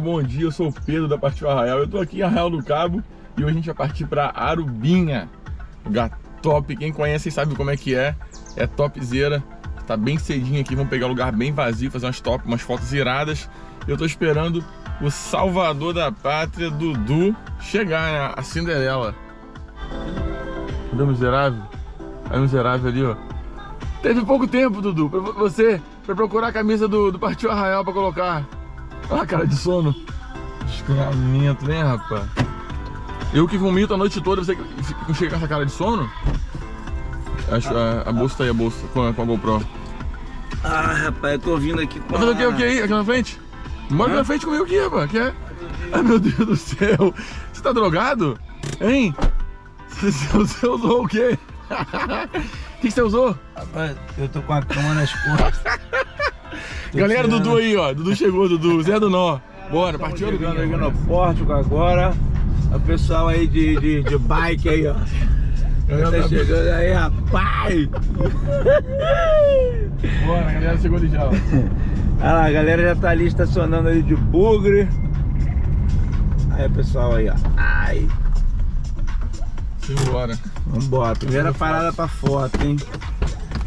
Bom dia, eu sou o Pedro da Partiu Arraial. Eu tô aqui em Arraial do Cabo e hoje a gente vai partir para Arubinha. Lugar top, quem conhece sabe como é que é. É topzera. Tá bem cedinho aqui, vamos pegar um lugar bem vazio, fazer umas top, umas fotos iradas. Eu tô esperando o salvador da pátria, Dudu, chegar, né? A Cinderela. Cadê o miserável? Aí o miserável ali, ó. Teve pouco tempo, Dudu, pra você pra procurar a camisa do, do Partiu Arraial pra colocar. Olha a cara de sono. Desgramento, né, rapaz? Eu que vomito a noite toda, você chega com essa cara de sono? Acho a, a bolsa tá aí, a bolsa, com a, com a GoPro. Ah, rapaz, eu tô vindo aqui com Tá fazendo o que, o que aí, aqui na frente? Mora aqui na frente comigo aqui, rapaz, que é? Ai, meu Deus do céu. Você tá drogado? Hein? Você, você usou o quê? O que, que você usou? Rapaz, eu tô com a cama nas costas. Galera. Dudu aí, ó. Dudu chegou, Dudu. Zé do Nó. Bora, partiu chegando aqui no Pórtico agora. O pessoal aí de, de, de bike aí, ó. Tá, chegando aí, rapaz! Bora, a galera chegou ali já, ó. Olha lá, a galera já tá ali estacionando ali de bugre. Aí, pessoal aí, ó. Ai! Simbora. Vambora. Primeira parada pra foto, hein?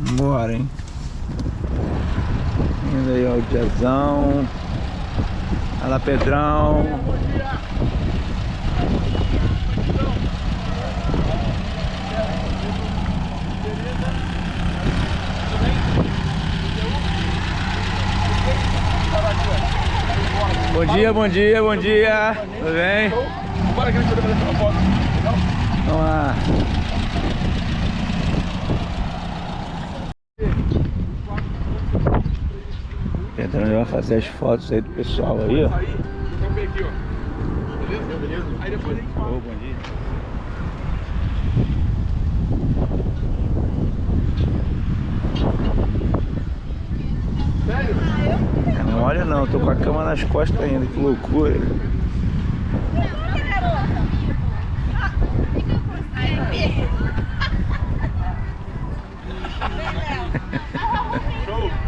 Vambora, hein? Indo aí, ó, o diazão. Olha lá, Pedrão. Bom dia, bom dia, bom dia. Tudo bem? Bora que a gente vai fazer uma foto. Vamos lá. Vai fazer as fotos aí do pessoal aí, ó. Aí depois a gente fala. Bom dia. Sério? Não olha não, tô com a cama nas costas ainda, que loucura. Show!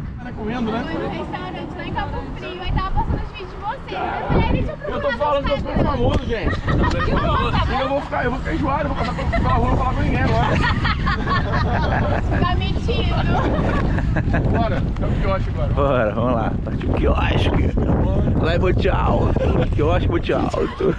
Tá correndo, né? no restaurante lá em Cabo Frio, aí tava passando os vídeos de vocês. Eu falei, "Ah, deixa eu tô falando que eu Instagram." famoso, gente. E eu vou ficar, eu vou ficar enjoado, eu vou passar pela rua, não vou falar com ninguém agora. Tá mentindo. Bora, é o quiosque agora. bora, vamos lá. Partiu o quiosque. Lá em Monte Alto. Quiosque Monte Alto.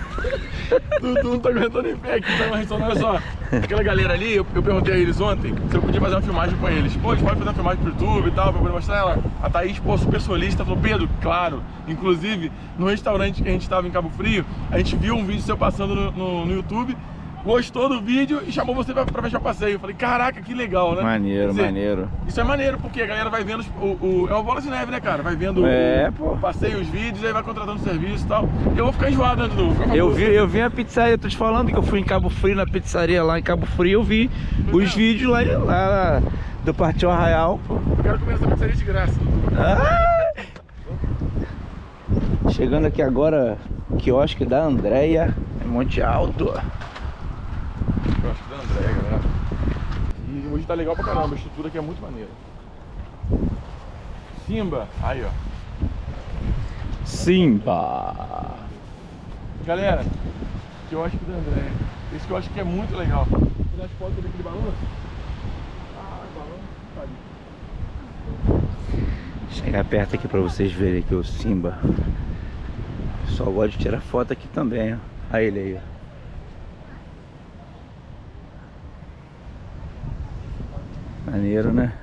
Dudu não tá aguentando em pé aqui, tá uma ressonância, olha só. Aquela galera ali, eu, eu perguntei a eles ontem se eu podia fazer uma filmagem com eles. Pô, eles podem fazer uma filmagem pro YouTube e tal, pra poder mostrar ela. A Thaís, pô, super solista, falou, Pedro, claro. Inclusive, no restaurante que a gente tava em Cabo Frio, a gente viu um vídeo seu passando no, no, no YouTube, gostou do vídeo e chamou você pra, pra fechar o passeio. Eu falei, caraca, que legal, né? Maneiro, dizer, maneiro. Isso é maneiro, porque a galera vai vendo os- o, o- é uma bola de neve, né, cara? Vai vendo É, o, pô. o passeio, os vídeos, aí vai contratando serviço e tal. Eu vou ficar enjoado, né, Eu vi, eu vi a pizzaria, tô te falando que eu fui em Cabo Frio, na pizzaria lá em Cabo Frio, eu vi os vídeos lá, lá do Partiu Arraial, pô. Eu quero comer essa pizzaria de graça. Ah! Chegando aqui agora, quiosque da Andréia, Monte Alto. Acho que da André, galera. E hoje tá legal pra caramba, a estrutura aqui é muito maneira. Simba, aí ó. Simba. Galera, que eu acho que da André. Esse que eu acho que é muito legal. Você acha que pode ter aquele balanço? Ah, balanço, tá ali. Chegar perto aqui pra vocês verem aqui o Simba. O pessoal gosta de tirar foto aqui também, ó. Olha ele aí, ó. Maneiro, né?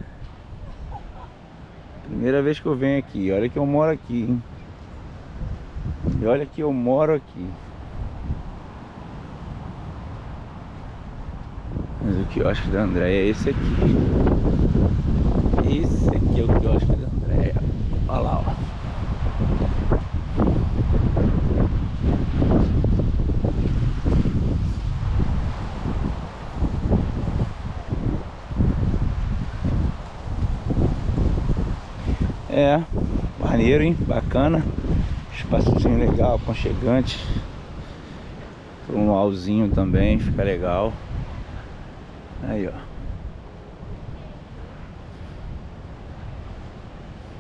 Primeira vez que eu venho aqui. Olha que eu moro aqui, hein? E olha que eu moro aqui. Mas o quiosque da Andréia é esse aqui. Esse aqui é o quiosque da Andréia. Olha lá, ó. É, maneiro, hein? Bacana. Espaçozinho legal, aconchegante. Para um luauzinho também, fica legal. Aí, ó.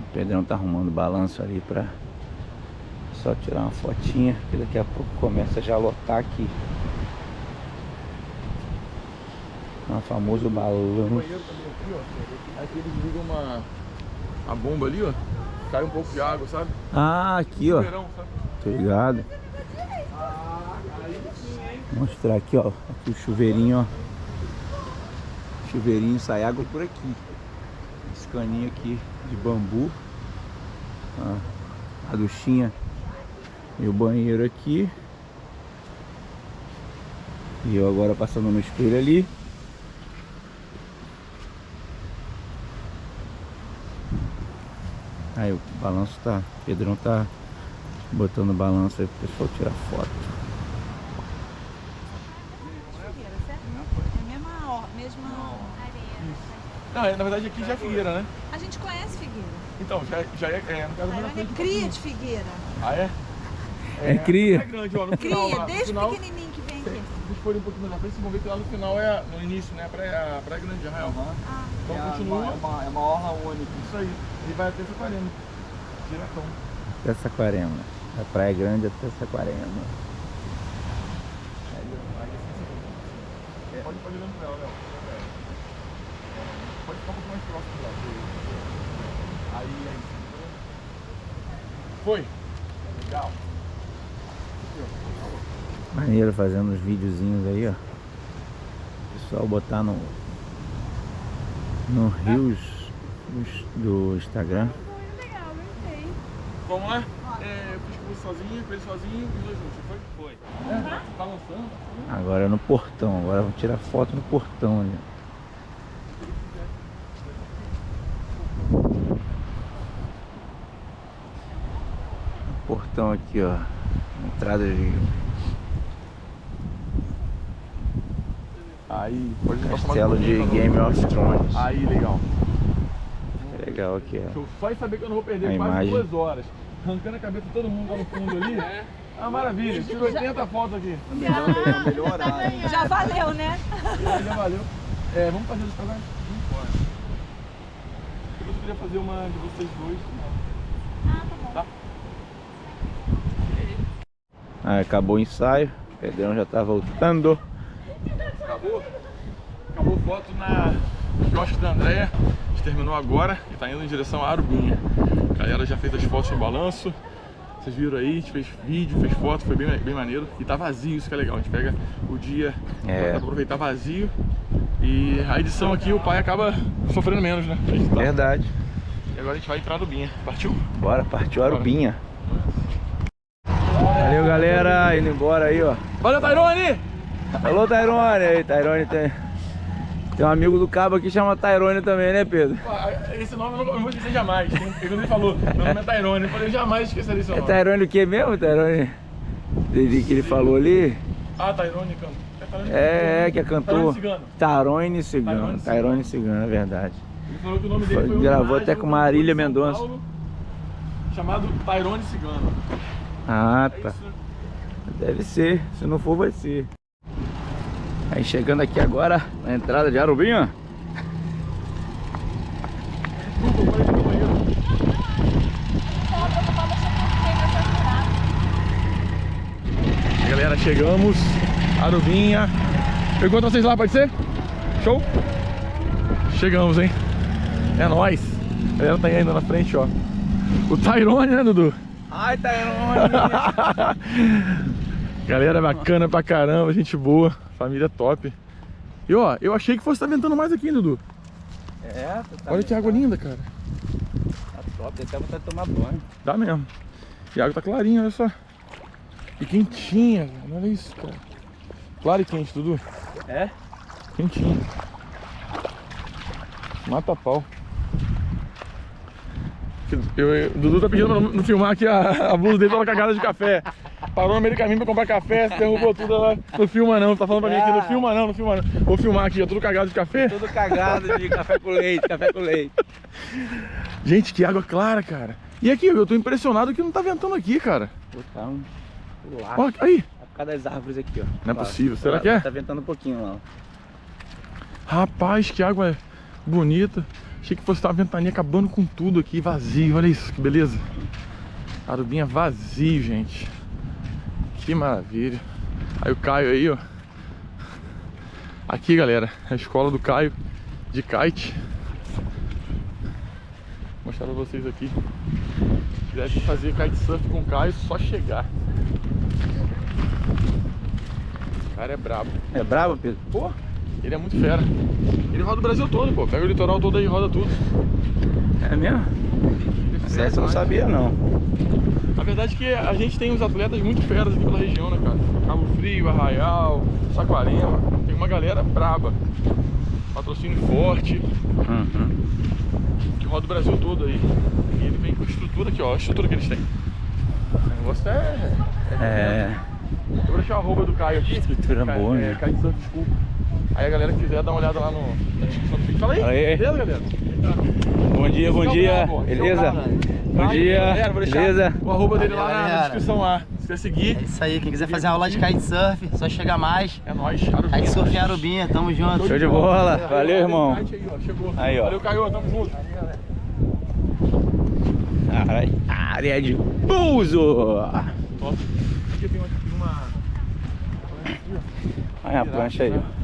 O Pedrão tá arrumando balanço ali pra só tirar uma fotinha, que daqui a pouco começa já a lotar aqui. O famoso balanço. Aqui eles ligam uma, uma bomba ali, ó. Cai um pouco de água, sabe? Ah, aqui ó. Verão, sabe? Tô ligado. Vou mostrar aqui, ó. Aqui o chuveirinho, ó. Chuveirinho sai água por aqui. Esse caninho aqui de bambu. Ó, a duchinha e o banheiro aqui. E eu agora passando no espelho ali. Aí o balanço tá. O Pedrão tá botando o balanço aí pro pessoal tirar foto. É a mesma, mesma... Não, é, na verdade aqui já é Figueira, né? A gente conhece Figueira. Então, já, já é, é no caso, é cria de Figueira. Ah, é? É cria. É grande, ó. No final, Cria, lá, no desde final, pequenininho que vem aqui. Se vocês forem um pouquinho mais na frente, vocês vão ver que lá no final é, no início, né? A praia, a praia grande de Arraial. Ah, Então é continua. Uma, é, uma, é uma orla única. Isso aí. E vai até Saquarema. Diretão. Até Saquarema. Da Praia Grande até Saquarema. É. Pode, pode ir olhando pra ela, Léo. É. É, Pode ficar um pouco mais próximo lá. Aí, aí. Foi. Legal. Maneiro fazendo os videozinhos aí, ó. Pessoal botar no no Rios dos- do Instagram. Vamos lá? É, eu fiz com você sozinho, com ele sozinho e dois juntos, foi? Foi. É, tá lançando. Agora é no portão. Agora vamos tirar foto no portão ali. Portão aqui, ó. Entrada de Aí, pode castelo de? Game of Thrones. Aí, legal. Legal aqui, ó. Show. Só em saber que eu não vou perder A quase imagem. duas horas. Arrancando a cabeça de todo mundo lá no fundo ali. É. Ah, maravilha. Tiro 80 fotos aqui. Melhor, horário. já valeu, né? Já, já valeu. É, vamos fazer isso pra lá? Eu queria fazer uma de vocês dois. Tá? Ah, acabou o ensaio. O Pedrão já tá voltando. Acabou? Acabou foto na quiosque da Andréia. A gente terminou agora e tá indo em direção a Arubinha. A galera já fez as fotos em balanço. Vocês viram aí, a gente fez vídeo, fez foto, foi bem, bem maneiro. E tá vazio, isso que é legal. A gente pega o dia É. pra aproveitar vazio. E a edição aqui o pai acaba sofrendo menos, né? Tá- Verdade. E agora a gente vai entrar em Arubinha. Partiu? Bora, partiu Arubinha. Valeu, galera. Indo embora aí, ó. Valeu, Tairone! Alô, Tairone. Aí, Tairone tem... Tem um amigo do cabo aqui que chama Tairone também, né, Pedro? Esse nome eu não vou esquecer jamais. Ele falou, meu nome é Tairone. Eu falei, eu jamais esquecerei seu É nome. Tairone o que mesmo, Tairone? Dele que ele falou ali? Ah, Tairone, canto. É, Tairone É, é, que é Tairone cantor. Cigano. Tairone Cigano. Tairone Cigano, é verdade. Ele falou que o nome dele Foi- gravou até com Marília Mendonça. Paulo, Chamado Tairone Cigano. Ah, É tá. né? Deve ser. Se não for, vai ser. Aí chegando aqui agora, na entrada de Arubinha. Galera, chegamos. Arubinha. Eu encontro vocês lá, pode ser? Show? Chegamos, hein? É nóis. A galera tá indo na frente, ó. O Tyrone, né, Dudu? Ai, Tairone! Galera bacana pra caramba, gente boa, família top. E ó, eu achei que fosse estar ventando mais aqui, hein, Dudu. é, tá Olha que água linda, cara. Tá top, tem até vontade de tomar banho. Dá mesmo. E a água tá clarinha, olha só. E quentinha, velho. Olha isso, cara. Claro e quente, Dudu. É? Quentinho. Mata pau. Eu, eu- o Dudu tá pedindo pra não, não filmar aqui a, a blusa dele pela cagada de café. Parou no meio do caminho pra comprar café, derrubou tudo lá. Não filma não, tá falando pra mim aqui, não filma não, não filma não. Vou filmar aqui, ó, tudo cagado de café. Tudo cagado de café com leite, café com leite. Gente, que água clara, cara. E aqui, eu tô impressionado que não tá ventando aqui, cara. Botar um lá. Ó, aí. Por causa das árvores aqui, ó. Não é possível. Será Lá, que é? Tá ventando um pouquinho lá, ó. Rapaz, que água bonita. Achei que fosse uma ventania acabando com tudo aqui, vazio. Olha isso, que beleza. Arubinha vazio, gente. Que maravilha. Aí o Caio aí, ó. Aqui, galera, é a escola do Caio de kite. Vou mostrar pra vocês aqui. Se quiser fazer kitesurf com o Caio, só chegar. O cara é brabo. É bravo, Pedro? Pô, ele é muito fera. Ele roda o Brasil todo, pô. Pega o litoral todo aí e roda tudo. É mesmo? É Essa eu não sabia, não. A verdade é que a gente tem uns atletas muito feras aqui pela região, né, cara? Cabo Frio, Arraial, Saquarema. Tem uma galera braba. Patrocínio forte, Uhum. que roda o Brasil todo aí. E ele vem com a estrutura aqui, ó. A estrutura que eles têm. O negócio é... É. Eu vou deixar o arroba do Caio aqui. Estrutura Caio- boa, é, né? Caio Surf School. Aí a galera que quiser dar uma olhada lá no, na descrição do vídeo. Fala aí, beleza, galera? Bom dia, bom é dia. Esse é Beleza? Bom dia. galera, vou deixar Beleza? O arroba dele lá na, descrição lá. Se quiser seguir, É isso aí, quem quiser fazer uma aula de kitesurf, só chegar mais. é nóis. Arubinha. Kitesurf em Arubinha, tamo junto. Show de bola. Valeu, irmão. Aí, ó, chegou. Aí, ó. Valeu, Caio. Tamo junto. Área- Área de pouso. Top. Aqui uma... Olha a prancha aí, ó.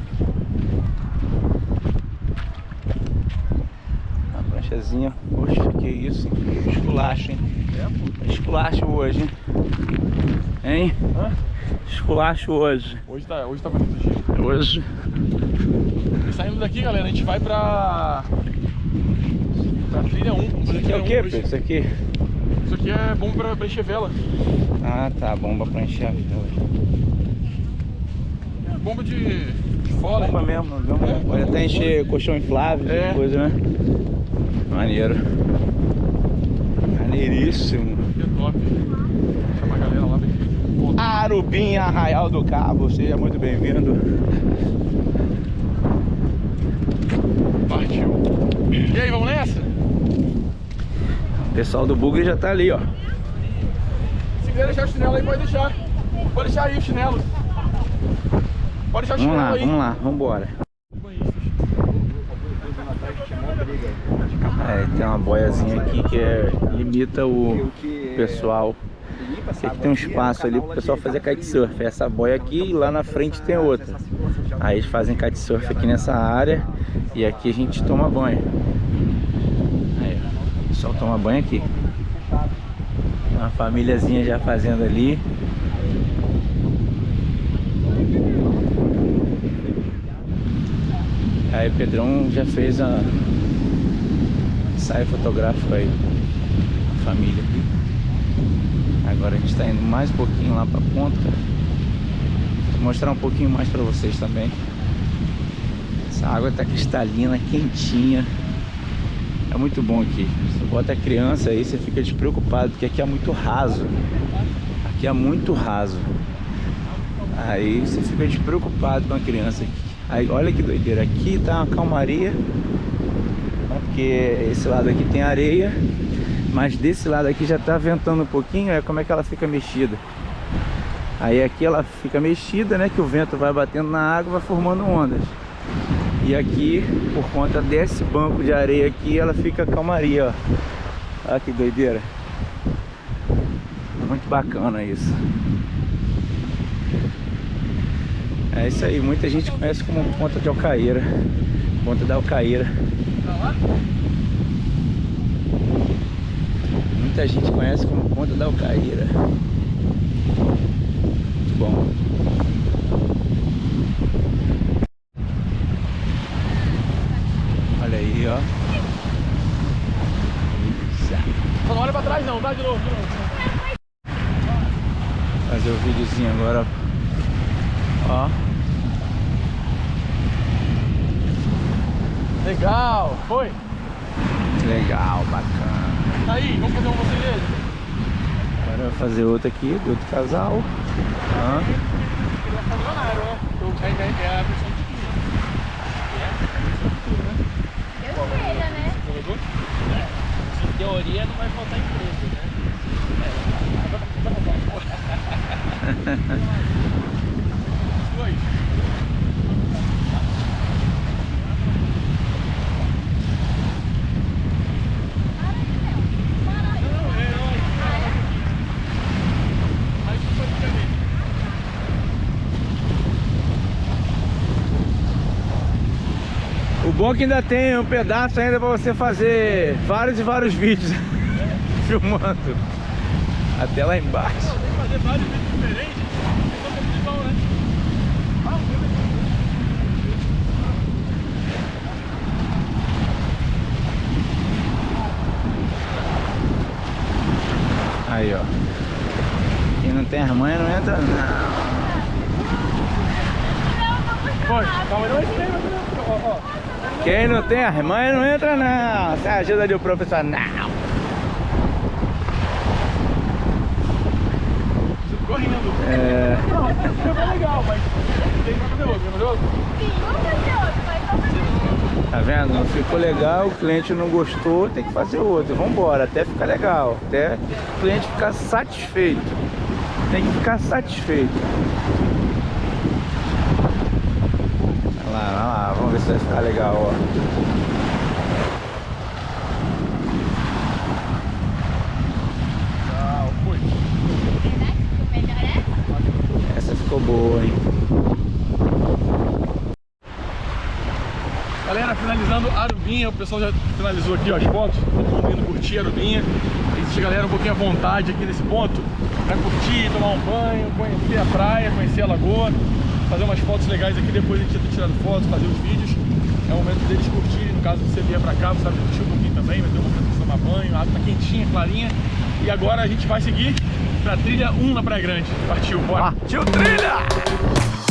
A pranchazinha. Poxa, que isso, hein? Esculacho, hein? Esculacho hoje, hein? Hein? Hã? Esculacho hoje. Hoje tá, hoje tá bonito o dia. Hoje. E saindo daqui, galera, a gente vai pra... Pra trilha 1. Vamos fazer Isso aqui é o 1 que. Pedro? Isso aqui? Isso aqui é bom pra, pra encher vela. Ah, tá. Bomba pra encher a vela. É bomba de, de fora. Bomba mesmo. bomba. Pode até encher colchão inflável, É. é. coisa, né? Maneiro. Maneiríssimo. Que top. Chama a galera lá. Pô, Arubim Arraial do Cabo, seja muito bem-vindo. Partiu. E aí, vamos nessa? O pessoal do Bugre já tá ali, ó. Se quiser deixar o chinelo aí, pode deixar. Pode deixar aí o chinelo. Pode deixar o Vamos chinelo lá, aí. vamos lá, vamos embora. É, tem uma boiazinha aqui que é, limita o pessoal. Aqui tem um espaço ali pro pessoal fazer kitesurf. Essa boia aqui e lá na frente tem outra. Aí eles fazem kitesurf aqui nessa área e aqui a gente toma banho. Aí. O pessoal toma banho aqui. Uma famíliazinha já fazendo ali. Aí o Pedrão já fez a ensaio fotográfico aí. A família aqui. Agora a gente está indo mais um pouquinho lá pra ponta. Vou mostrar um pouquinho mais para vocês também. Essa água tá cristalina, quentinha. É muito bom aqui. Você bota a criança aí, você fica despreocupado, porque aqui é muito raso. Aqui é muito raso. Aí você fica despreocupado com a criança aqui. Aí olha que doideira, aqui tá uma calmaria. Porque esse lado aqui tem areia. Mas desse lado aqui já tá ventando um pouquinho, é como é que ela fica mexida. Aí aqui ela fica mexida, né? Que o vento vai batendo na água, vai formando ondas. E aqui, por conta desse banco de areia aqui, ela fica calmaria, ó. Olha que doideira. Muito bacana isso. É isso aí, muita gente conhece como Ponta de Alcaeira. Ponta da Muita gente conhece como Ponta da Alcaeira. Muito bom. Olha aí, ó. Isso. Só não olha pra trás não, tá? De novo, de novo. Fazer o videozinho agora. Ó. Legal. Foi? Legal, bacana. Aí, vamos fazer um você dele? Agora eu vou fazer outra aqui, do outro casal. Ó. Milionário, né? É, é, é a versão de tudo. Eu sei, né? Jogador? teoria não vai faltar emprego, né? Dois. Aí tu pode ficar nele. O bom que ainda tem um pedaço ainda pra você fazer vários e vários vídeos filmando. Até lá embaixo. Fazer vários vídeos diferentes. Aí, ó. Quem não tem as manhas não entra, não. Foi, calma não é isso mesmo, ó, ó. Quem não tem as manhas não entra, não. Você ajuda de. Você ficou rindo. É. Não, foi legal, mas tem fazer outro, fazer outro? Sim, vamos fazer outro, mas vamos fazer outro. Tá vendo? Não ficou legal, o cliente não gostou, tem que fazer outro. Vambora, até ficar legal. Até o cliente ficar satisfeito. Tem que ficar satisfeito. Vai lá, vai se vai ficar legal, ó. Ficou essa? Ficou boa, hein? Galera, finalizando Arubinha, o pessoal já finalizou aqui ó, as fotos, todo mundo indo curtir Arubinha. Existe galera um pouquinho à vontade aqui nesse ponto, pra curtir, tomar um banho, conhecer a praia, conhecer a lagoa, fazer umas fotos legais aqui, depois a gente tirado fotos, fazer os vídeos. É o momento deles curtirem, no caso você vier pra cá, você sabe curtir um pouquinho também, vai ter uma pra tomar banho, a água tá quentinha, clarinha. E agora a gente vai seguir pra trilha 1 na Praia Grande. Partiu, bora! Partiu trilha!